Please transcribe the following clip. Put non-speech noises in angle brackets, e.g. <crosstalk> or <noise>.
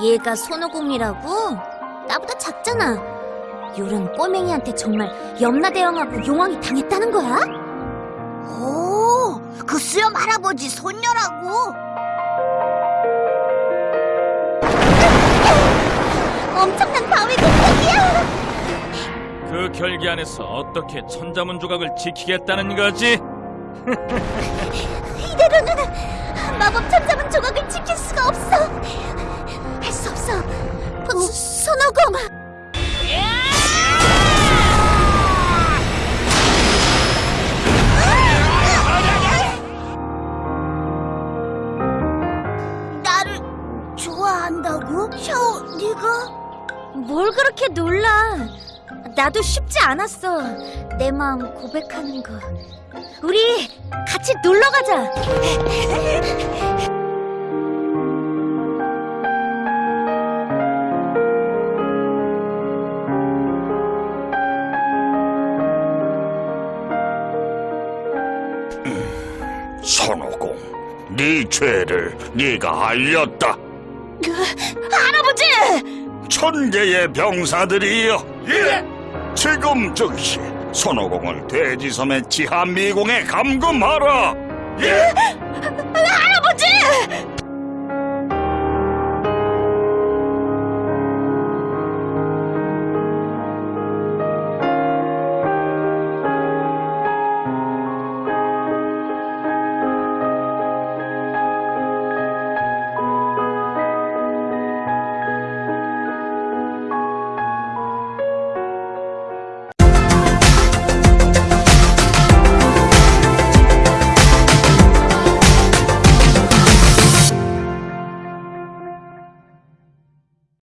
얘가 손오공이라고? 나보다 작잖아. 요런 꼬맹이한테 정말 염라대왕하고 용왕이 당했다는 거야? 오, 그 수염 할아버지 손녀라고. 엄청난 바위 공격이야! 그 결계 안에서 어떻게 천자문 조각을 지키겠다는 거지? 이대로는 마법 손오공! 나를 좋아한다고? 샤오, 네가? 뭘 그렇게 놀라? 나도 쉽지 않았어. 내 마음 고백하는 거. 우리 같이 놀러 가자. <laughs> 손오공, 네 죄를 네가 알렸다. 할아버지! 천 개의 병사들이여. 예. 지금 즉시 손오공을 돼지섬의 지하 미궁에 감금하라. 예. 할아버지!